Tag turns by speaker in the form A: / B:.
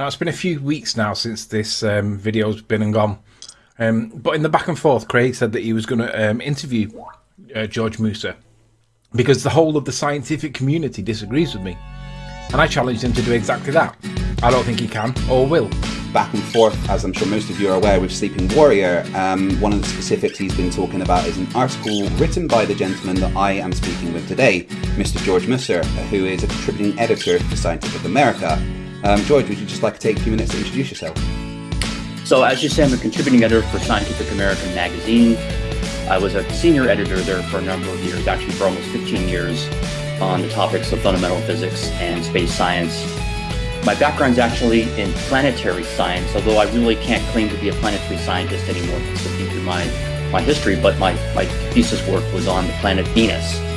A: Now, it's been a few weeks now since this um, video's been and gone. Um, but in the back and forth, Craig said that he was going to um, interview uh, George Musser because the whole of the scientific community disagrees with me. And I challenged him to do exactly that. I don't think he can or will.
B: Back and forth, as I'm sure most of you are aware, with Sleeping Warrior, um, one of the specifics he's been talking about is an article written by the gentleman that I am speaking with today, Mr. George Musser, who is a contributing editor for Scientific American. Um, George, would you just like to take a few minutes to introduce yourself?
C: So, as you say, I'm a contributing editor for Scientific American magazine. I was a senior editor there for a number of years, actually for almost 15 years, on the topics of fundamental physics and space science. My background is actually in planetary science, although I really can't claim to be a planetary scientist anymore, looking through my, my history, but my, my thesis work was on the planet Venus